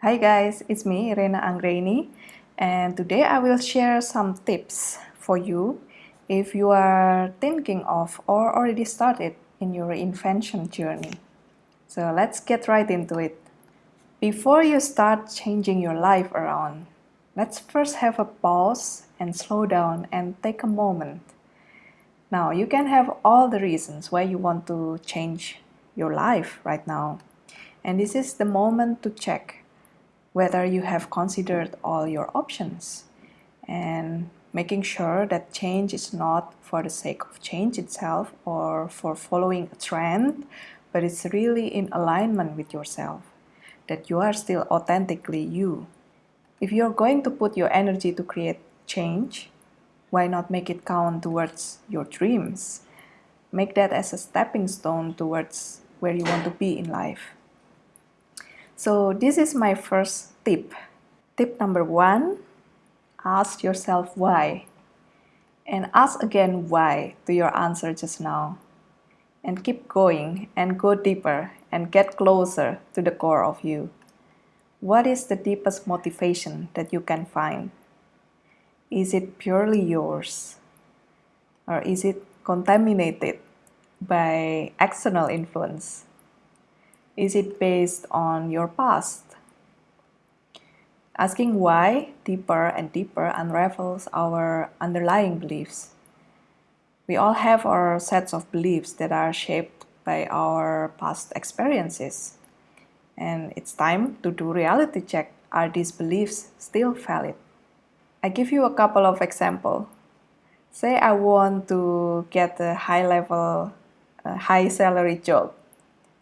Hi guys, it's me Irena Anggraini and today I will share some tips for you if you are thinking of or already started in your invention journey. So let's get right into it. Before you start changing your life around, let's first have a pause and slow down and take a moment. Now you can have all the reasons why you want to change your life right now. And this is the moment to check whether you have considered all your options and making sure that change is not for the sake of change itself or for following a trend, but it's really in alignment with yourself, that you are still authentically you. If you're going to put your energy to create change, why not make it count towards your dreams? Make that as a stepping stone towards where you want to be in life. So this is my first tip. Tip number one, ask yourself why. And ask again why to your answer just now. And keep going and go deeper and get closer to the core of you. What is the deepest motivation that you can find? Is it purely yours? Or is it contaminated by external influence? Is it based on your past? Asking why deeper and deeper unravels our underlying beliefs. We all have our sets of beliefs that are shaped by our past experiences. And it's time to do reality check. Are these beliefs still valid? I give you a couple of examples. Say I want to get a high level, a high salary job.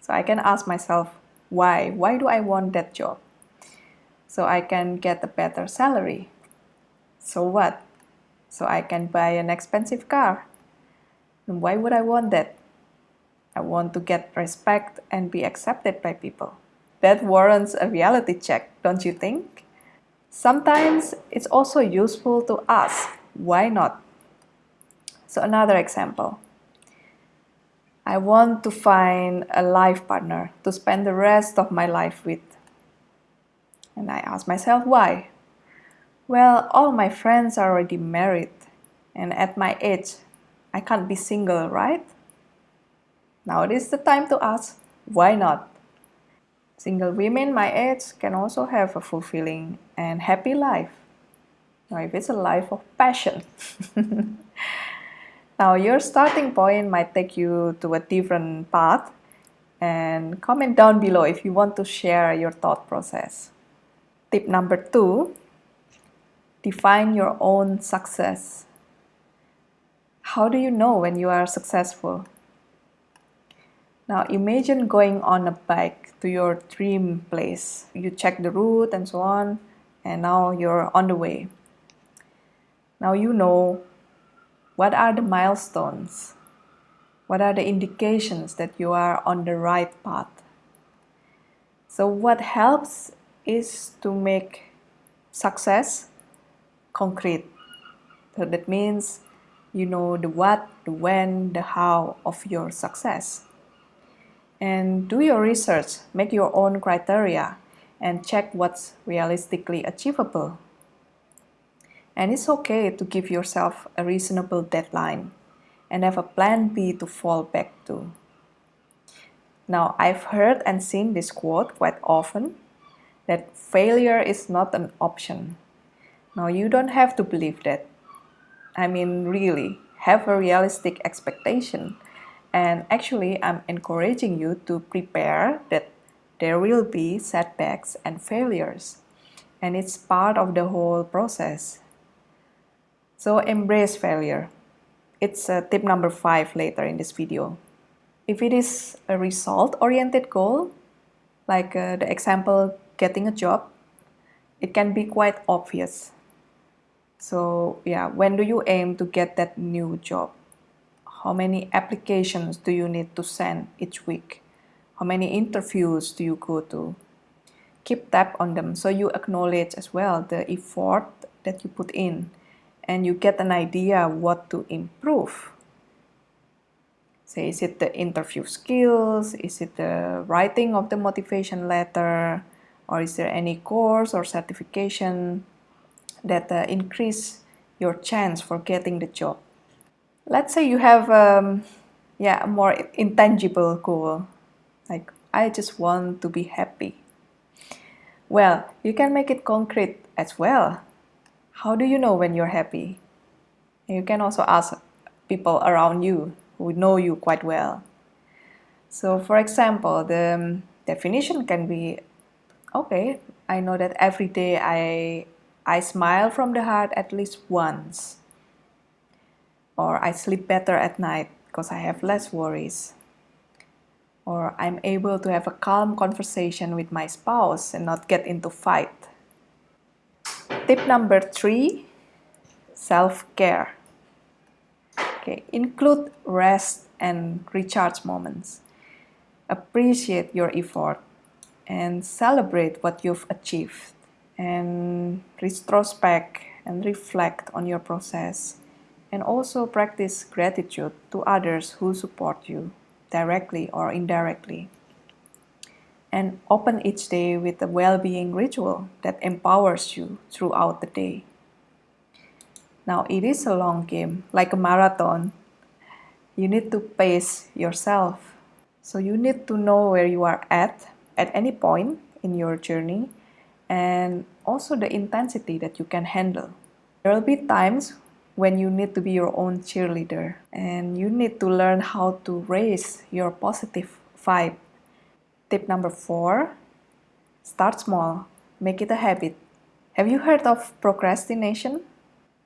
So I can ask myself, why? Why do I want that job? So I can get a better salary. So what? So I can buy an expensive car. And why would I want that? I want to get respect and be accepted by people. That warrants a reality check, don't you think? Sometimes it's also useful to ask, why not? So another example. I want to find a life partner to spend the rest of my life with. And I ask myself why. Well, all my friends are already married, and at my age, I can't be single, right? Now it is the time to ask, why not? Single women my age can also have a fulfilling and happy life. Now, if it's a life of passion. Now your starting point might take you to a different path and comment down below if you want to share your thought process. Tip number two, define your own success. How do you know when you are successful? Now imagine going on a bike to your dream place. You check the route and so on, and now you're on the way. Now you know what are the milestones? What are the indications that you are on the right path? So what helps is to make success concrete. So that means you know the what, the when, the how of your success. And do your research, make your own criteria, and check what's realistically achievable and it's okay to give yourself a reasonable deadline and have a plan B to fall back to. Now, I've heard and seen this quote quite often that failure is not an option. Now, you don't have to believe that. I mean, really, have a realistic expectation. And actually, I'm encouraging you to prepare that there will be setbacks and failures. And it's part of the whole process. So embrace failure. It's uh, tip number five later in this video. If it is a result-oriented goal, like uh, the example getting a job, it can be quite obvious. So yeah, when do you aim to get that new job? How many applications do you need to send each week? How many interviews do you go to? Keep tab on them so you acknowledge as well the effort that you put in and you get an idea what to improve. Say, is it the interview skills? Is it the writing of the motivation letter? Or is there any course or certification that uh, increase your chance for getting the job? Let's say you have um, yeah, a more intangible goal, like I just want to be happy. Well, you can make it concrete as well. How do you know when you're happy? You can also ask people around you who know you quite well. So for example, the um, definition can be, okay, I know that every day I, I smile from the heart at least once. Or I sleep better at night because I have less worries. Or I'm able to have a calm conversation with my spouse and not get into fight. Tip number three, self-care. Okay, include rest and recharge moments. Appreciate your effort and celebrate what you've achieved and retrospect and reflect on your process and also practice gratitude to others who support you directly or indirectly and open each day with a well-being ritual that empowers you throughout the day. Now, it is a long game, like a marathon. You need to pace yourself. So you need to know where you are at at any point in your journey and also the intensity that you can handle. There will be times when you need to be your own cheerleader and you need to learn how to raise your positive vibe. Tip number four, start small, make it a habit. Have you heard of procrastination?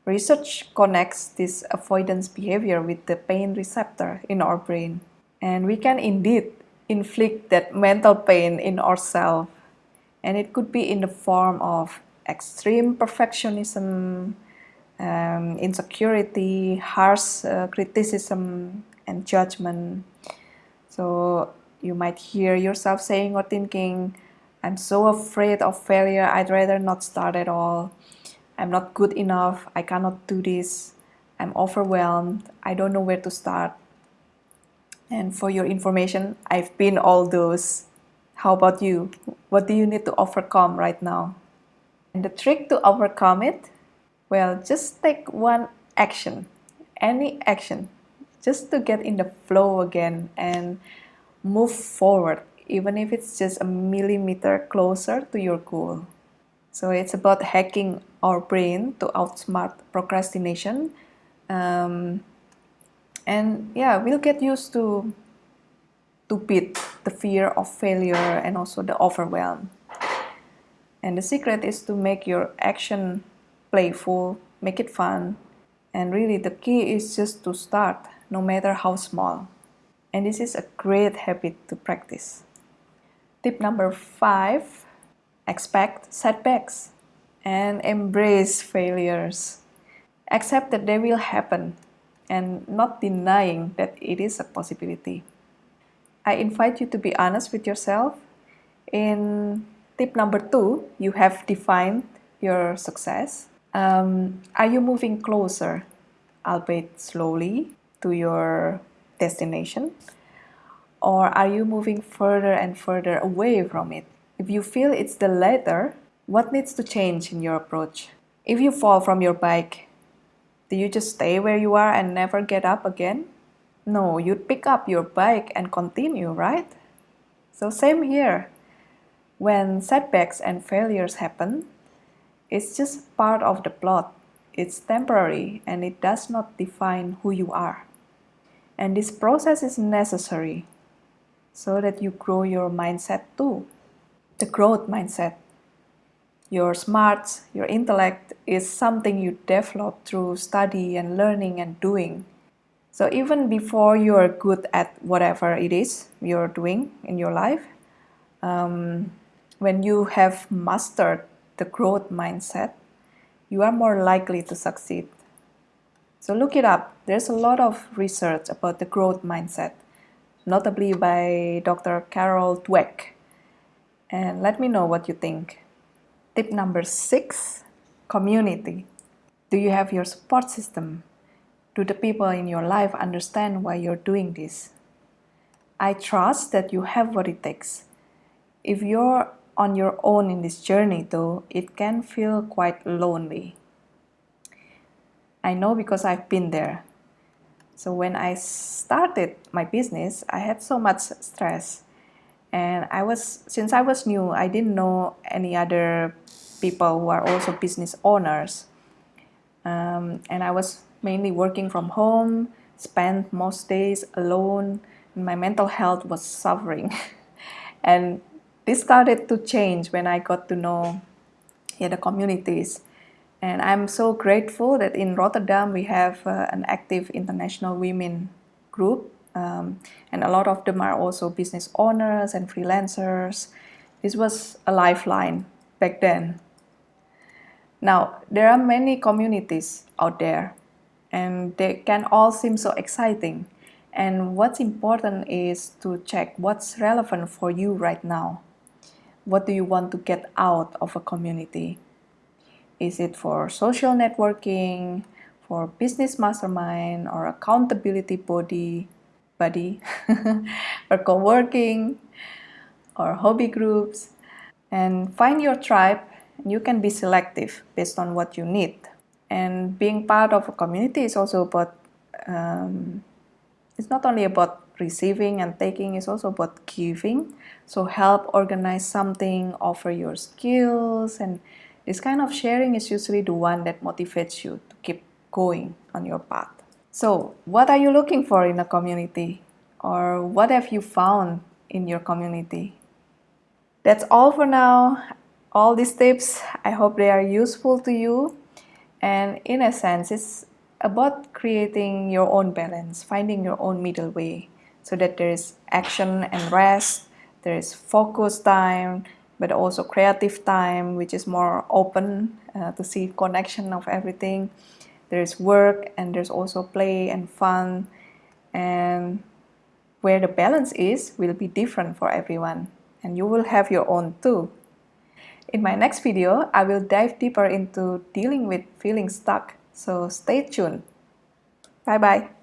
Research connects this avoidance behavior with the pain receptor in our brain. And we can indeed inflict that mental pain in ourselves. And it could be in the form of extreme perfectionism, um, insecurity, harsh uh, criticism, and judgment. So you might hear yourself saying or thinking, I'm so afraid of failure, I'd rather not start at all. I'm not good enough, I cannot do this, I'm overwhelmed, I don't know where to start. And for your information, I've been all those. How about you? What do you need to overcome right now? And the trick to overcome it? Well, just take one action, any action, just to get in the flow again and move forward, even if it's just a millimeter closer to your goal. So it's about hacking our brain to outsmart procrastination. Um, and yeah, we'll get used to to beat the fear of failure and also the overwhelm. And the secret is to make your action playful, make it fun. And really the key is just to start, no matter how small. And this is a great habit to practice. Tip number five expect setbacks and embrace failures. Accept that they will happen and not denying that it is a possibility. I invite you to be honest with yourself. In tip number two, you have defined your success. Um, are you moving closer, albeit slowly, to your destination? Or are you moving further and further away from it? If you feel it's the latter, what needs to change in your approach? If you fall from your bike, do you just stay where you are and never get up again? No, you'd pick up your bike and continue, right? So same here. When setbacks and failures happen, it's just part of the plot. It's temporary and it does not define who you are. And this process is necessary so that you grow your mindset too the growth mindset. Your smarts, your intellect is something you develop through study and learning and doing. So even before you are good at whatever it is you're doing in your life, um, when you have mastered the growth mindset, you are more likely to succeed. So look it up. There's a lot of research about the growth mindset, notably by Dr. Carol Dweck and let me know what you think. Tip number six, community. Do you have your support system? Do the people in your life understand why you're doing this? I trust that you have what it takes. If you're on your own in this journey though, it can feel quite lonely. I know because I've been there. So when I started my business, I had so much stress. And I was, since I was new, I didn't know any other people who are also business owners. Um, and I was mainly working from home, spent most days alone, and my mental health was suffering. and this started to change when I got to know yeah, the communities. And I'm so grateful that in Rotterdam we have uh, an active international women group um, and a lot of them are also business owners and freelancers. This was a lifeline back then. Now, there are many communities out there and they can all seem so exciting. And what's important is to check what's relevant for you right now. What do you want to get out of a community? Is it for social networking, for business mastermind, or accountability body, buddy, or co-working, or hobby groups? And find your tribe. You can be selective based on what you need. And being part of a community is also about um, it's not only about receiving and taking, it's also about giving. So help organize something, offer your skills, and this kind of sharing is usually the one that motivates you to keep going on your path. So what are you looking for in a community? Or what have you found in your community? That's all for now. All these tips, I hope they are useful to you. And in a sense, it's about creating your own balance, finding your own middle way so that there is action and rest, there is focus time, but also creative time, which is more open uh, to see connection of everything. There's work and there's also play and fun. And where the balance is will be different for everyone. And you will have your own too. In my next video, I will dive deeper into dealing with feeling stuck so stay tuned. Bye bye.